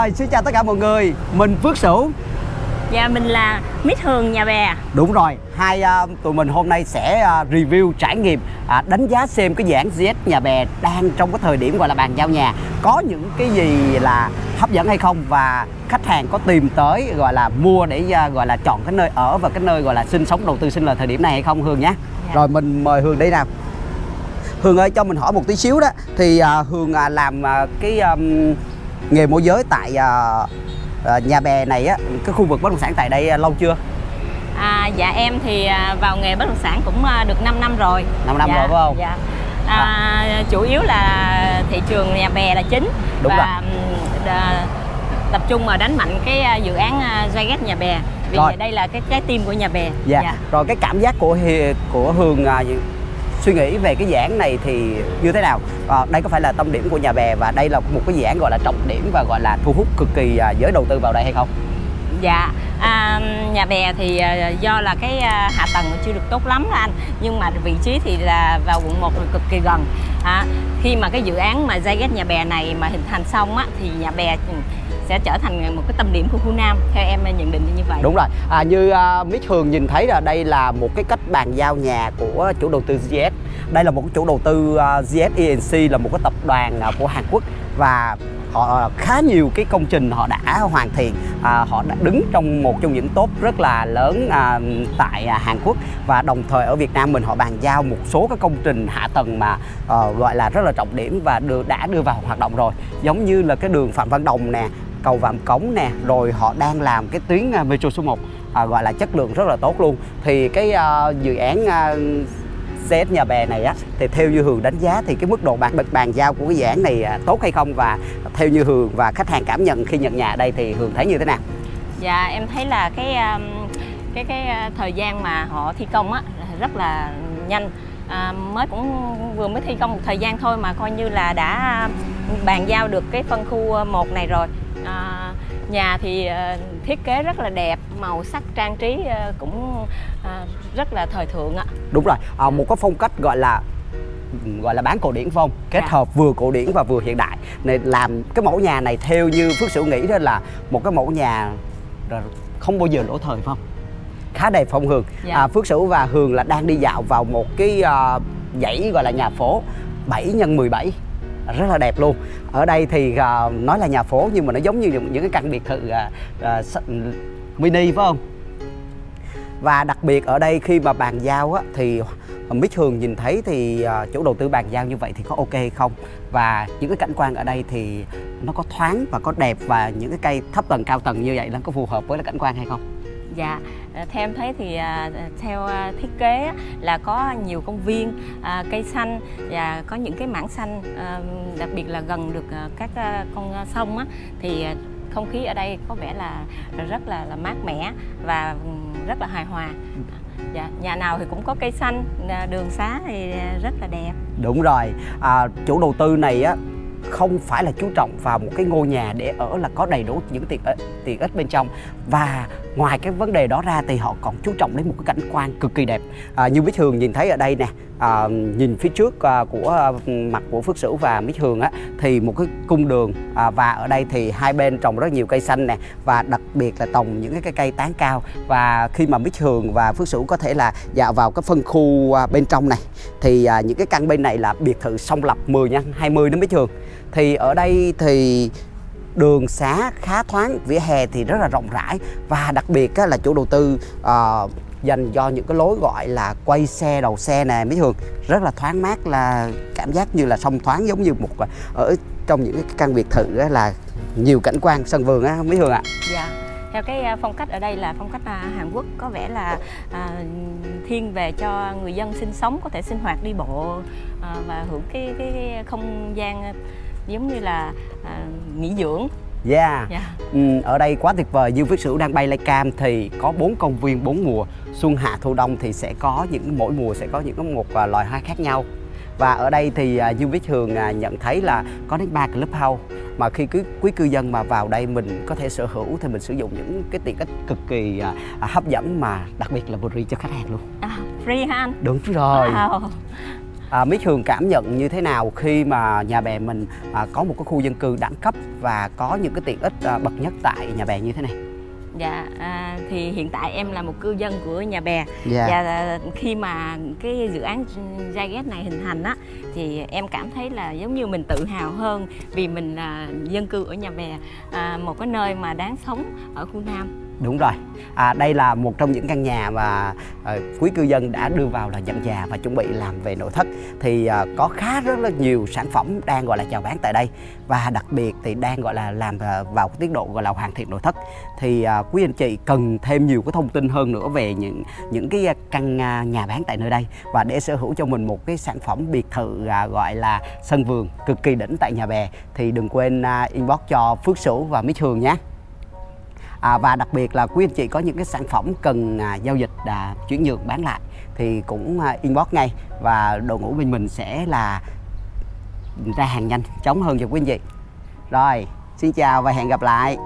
Rồi, xin chào tất cả mọi người Mình Phước Sửu Dạ mình là Mít Hường nhà bè Đúng rồi, hai uh, tụi mình hôm nay sẽ uh, review trải nghiệm uh, đánh giá xem cái dự án GS nhà bè đang trong cái thời điểm gọi là bàn giao nhà có những cái gì là hấp dẫn hay không và khách hàng có tìm tới gọi là mua để uh, gọi là chọn cái nơi ở và cái nơi gọi là sinh sống đầu tư sinh lời thời điểm này hay không Hương nhé. Dạ. Rồi mình mời Hương đây nào. Hương ơi cho mình hỏi một tí xíu đó thì uh, Hương uh, làm uh, cái um, nghề môi giới tại uh, uh, nhà bè này á cái khu vực bất động sản tại đây uh, lâu chưa? à, Dạ em thì à, vào nghề bất động sản cũng à, được 5 năm rồi 5 năm dạ, rồi phải không? Dạ à, Chủ yếu là thị trường nhà bè là chính Đúng Và rồi. tập trung vào đánh mạnh cái à, dự án à, Zyget nhà bè Vì Rồi. đây là cái trái tim của nhà bè Dạ. Rồi cái cảm giác của của Hương à, suy nghĩ về cái dự án này thì như thế nào? À, đây có phải là tâm điểm của nhà bè và đây là một cái dự án gọi là trọng điểm và gọi là thu hút cực kỳ à, giới đầu tư vào đây hay không? Dạ, à, nhà bè thì à, do là cái à, hạ tầng chưa được tốt lắm anh Nhưng mà vị trí thì là vào quận 1 cực kỳ gần à, Khi mà cái dự án mà Zyget nhà bè này mà hình thành xong á Thì nhà bè sẽ trở thành một cái tâm điểm của khu Nam Theo em nhận định như vậy Đúng rồi. À, như à, uh, Mít Hường nhìn thấy là đây là một cái cách bàn giao nhà của chủ đầu tư GS. Đây là một cái chủ đầu tư à, uh, GS ENC là một cái tập đoàn uh, của Hàn Quốc và họ khá nhiều cái công trình họ đã hoàn thiện à, họ đã đứng trong một trong những top rất là lớn à, tại à, Hàn Quốc và đồng thời ở Việt Nam mình họ bàn giao một số các công trình hạ tầng mà à, gọi là rất là trọng điểm và đưa, đã đưa vào hoạt động rồi giống như là cái đường Phạm Văn Đồng nè cầu Vàm Cống nè rồi họ đang làm cái tuyến à, metro số 1 à, gọi là chất lượng rất là tốt luôn. Thì cái uh, dự án à, uh, CS nhà bè này á thì theo như Hường đánh giá thì cái mức độ bàn bàn giao của cái dự án này uh, tốt hay không? Và theo như Hường và khách hàng cảm nhận khi nhận nhà ở đây thì Hường thấy như thế nào? Dạ em thấy là cái um, cái cái uh, thời gian mà họ thi công á rất là nhanh. À, mới cũng vừa mới thi công một thời gian thôi mà coi như là đã bàn giao được cái phân khu 1 này rồi nhà thì ờ, thiết kế rất là đẹp màu sắc trang trí ờ, cũng ờ, rất là thời thượng ạ Đúng rồi, à, một cái phong cách gọi là gọi là bán cổ điển không? Kết Dạ. hợp vừa cổ điển và vừa hiện đại. Nên làm cái mẫu nhà này theo như Phước Sửu nghĩ đó là một cái mẫu nhà rồi không bao giờ lỗi thời không? Khá đẹp phong Hường. Dạ. À, Phước Sửu và Hường là đang đi dạo vào một cái à, dãy gọi là nhà phố 7 x 17 rất là đẹp luôn. Ở đây thì uh, nói là nhà phố nhưng mà nó giống như những, cái căn biệt thự uh, uh, mini phải không? Và đặc biệt ở đây khi mà bàn giao á, thì biết Hường nhìn thấy thì à, chủ đầu tư bàn giao như vậy thì có ok hay không và những cái cảnh quan ở đây thì nó có thoáng và có đẹp và những cái cây thấp tầng cao tầng như vậy nó có phù hợp với là cảnh quan hay không? Dạ, à, theo em thấy thì à, theo à, thiết kế là có nhiều công viên, cây xanh và có những cái mảng xanh, đặc biệt là gần được các con sông thì không khí ở đây có vẻ là rất là, là mát mẻ và rất là hài hòa. Dạ, nhà nào thì cũng có cây xanh, đường xá thì rất là đẹp. Đúng rồi, à, chủ đầu tư này á không phải là chú trọng vào một cái ngôi nhà để ở là có đầy đủ những tiện ích, tiện ích bên trong và ngoài cái vấn đề đó ra thì họ còn chú trọng đến một cái cảnh quan cực kỳ đẹp. À, như Bích Hường nhìn thấy ở đây nè à, nhìn phía trước à, của à, mặt của Phước Sửu và Bích Hường á thì một cái cung đường à, và ở đây thì hai bên trồng rất nhiều cây xanh nè và đặc biệt là trồng những cái cây tán cao. Và khi mà Bích Hường và Phước Sửu có thể là dạo vào cái phân khu à, bên trong này thì à, những cái căn bên này là biệt thự song lập 10 nhân 20 đến Bích Hường. Thì ở đây thì đường xá khá thoáng vỉa hè thì rất là rộng rãi và đặc biệt á, là chủ đầu tư ờ, dành cho những cái lối gọi là quay xe đầu xe nè mấy thường rất là thoáng mát là cảm giác như là sông thoáng giống như một ờ, ở trong những cái căn biệt thự á, là nhiều cảnh quan sân vườn á mấy thường ạ Dạ. Theo cái phong cách ở đây là phong cách Hàn Quốc có vẻ là à, thiên về cho người dân sinh sống có thể sinh hoạt đi bộ à, và hưởng cái, cái, cái không gian giống như là à, nghỉ dưỡng. yeah Dạ. Ừ, ở đây quá tuyệt vời Dương Viết Sửu đang bay lay cam thì có bốn công viên bốn mùa xuân hạ thu đông thì sẽ có những mỗi mùa sẽ có những một à, loài hoa khác nhau và ở đây thì à, Dương Viết Thường à, nhận thấy là có đến ba clubhouse mà khi quý, quý cư dân mà vào đây mình có thể sở hữu thì mình sử dụng những cái tiện ích cực kỳ à, à, hấp dẫn mà đặc biệt là free cho khách hàng luôn À, free ha anh? đúng rồi Wow. À, Mít Hường cảm nhận như thế nào khi mà nhà bè mình à, có một cái khu dân cư đẳng cấp và có những cái tiện ích à, bậc nhất tại nhà bè như thế này? Dạ, à, thì hiện tại em là một cư dân của nhà bè Dạ. và khi mà cái dự án Zyget này hình thành á thì em cảm thấy là giống như mình tự hào hơn vì mình là dân cư ở nhà bè à, một cái nơi mà đáng sống ở khu Nam. Đúng rồi. À, đây là một trong những căn nhà mà à, quý cư dân đã đưa vào là nhận nhà và chuẩn bị làm về nội thất. Thì à, có khá rất là nhiều sản phẩm đang gọi là chào bán tại đây và đặc biệt thì đang gọi là làm à, vào tiến độ gọi là hoàn thiện nội thất. Thì à, quý anh chị cần thêm nhiều cái thông tin hơn nữa về những những cái căn à, nhà bán tại nơi đây và để sở hữu cho mình một cái sản phẩm biệt thự à, gọi là sân vườn cực kỳ đỉnh tại nhà bè thì đừng quên à, inbox cho Phước Sửu và Mít Hường nhé. À, và đặc biệt là quý anh chị có những cái sản phẩm cần à, giao dịch à, chuyển nhượng bán lại thì cũng à, inbox ngay và đội ngũ bên mình sẽ là ra hàng nhanh chóng hơn cho quý anh chị. Rồi, xin chào và hẹn gặp lại.